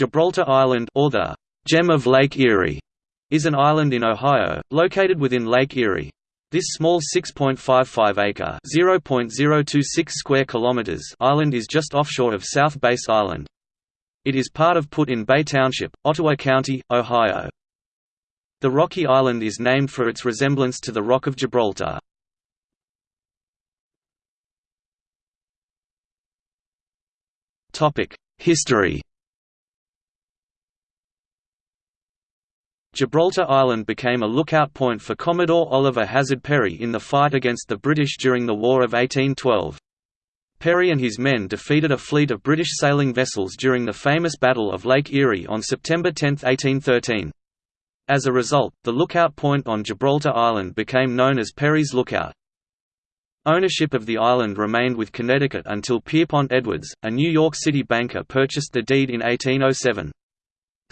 Gibraltar Island or the Gem of Lake Erie is an island in Ohio, located within Lake Erie. This small 6.55-acre (0.026 square kilometers) island is just offshore of South Bass Island. It is part of Put-in-Bay Township, Ottawa County, Ohio. The rocky island is named for its resemblance to the Rock of Gibraltar. History Gibraltar Island became a lookout point for Commodore Oliver Hazard Perry in the fight against the British during the War of 1812. Perry and his men defeated a fleet of British sailing vessels during the famous Battle of Lake Erie on September 10, 1813. As a result, the lookout point on Gibraltar Island became known as Perry's Lookout. Ownership of the island remained with Connecticut until Pierpont Edwards, a New York City banker purchased the deed in 1807.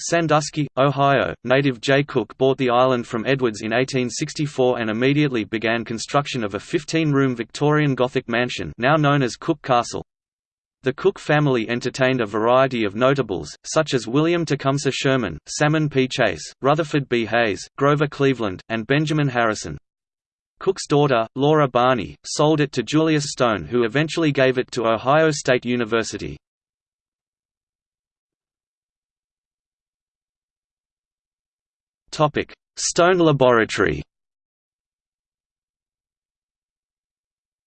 Sandusky, Ohio, native Jay Cooke bought the island from Edwards in 1864 and immediately began construction of a 15-room Victorian Gothic mansion now known as Cooke Castle. The Cooke family entertained a variety of notables, such as William Tecumseh Sherman, Salmon P. Chase, Rutherford B. Hayes, Grover Cleveland, and Benjamin Harrison. Cooke's daughter, Laura Barney, sold it to Julius Stone who eventually gave it to Ohio State University. Stone Laboratory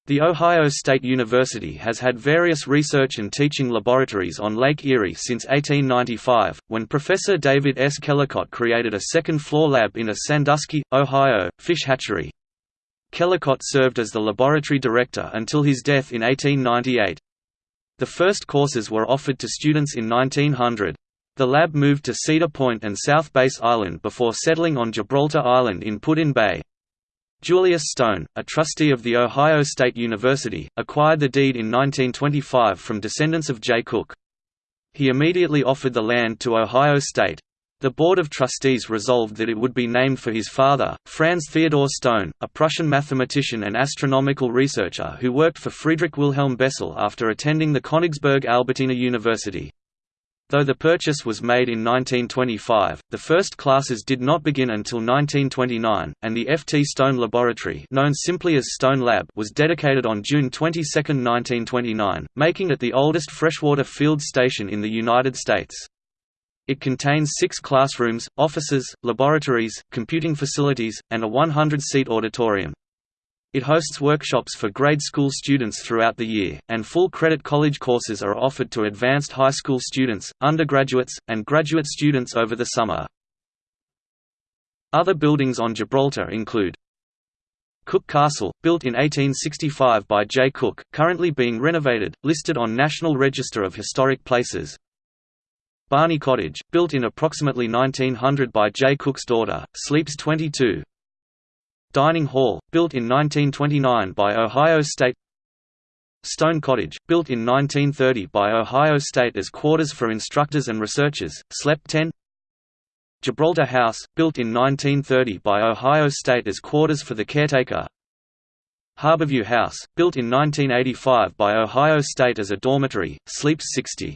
The Ohio State University has had various research and teaching laboratories on Lake Erie since 1895, when Professor David S. Kellicott created a second-floor lab in a Sandusky, Ohio, fish hatchery. Kellicott served as the laboratory director until his death in 1898. The first courses were offered to students in 1900. The lab moved to Cedar Point and South Bass Island before settling on Gibraltar Island in Put-in-Bay. Julius Stone, a trustee of The Ohio State University, acquired the deed in 1925 from descendants of Jay Cooke. He immediately offered the land to Ohio State. The Board of Trustees resolved that it would be named for his father, Franz Theodor Stone, a Prussian mathematician and astronomical researcher who worked for Friedrich Wilhelm Bessel after attending the Königsberg Albertina University. Though the purchase was made in 1925, the first classes did not begin until 1929, and the F. T. Stone Laboratory known simply as Stone Lab was dedicated on June 22, 1929, making it the oldest freshwater field station in the United States. It contains six classrooms, offices, laboratories, computing facilities, and a 100-seat auditorium. It hosts workshops for grade school students throughout the year, and full credit college courses are offered to advanced high school students, undergraduates, and graduate students over the summer. Other buildings on Gibraltar include Cooke Castle, built in 1865 by Jay Cooke, currently being renovated, listed on National Register of Historic Places Barney Cottage, built in approximately 1900 by Jay Cooke's daughter, sleeps 22, Dining Hall, built in 1929 by Ohio State Stone Cottage, built in 1930 by Ohio State as quarters for instructors and researchers, slept 10 Gibraltar House, built in 1930 by Ohio State as quarters for the caretaker Harborview House, built in 1985 by Ohio State as a dormitory, sleeps 60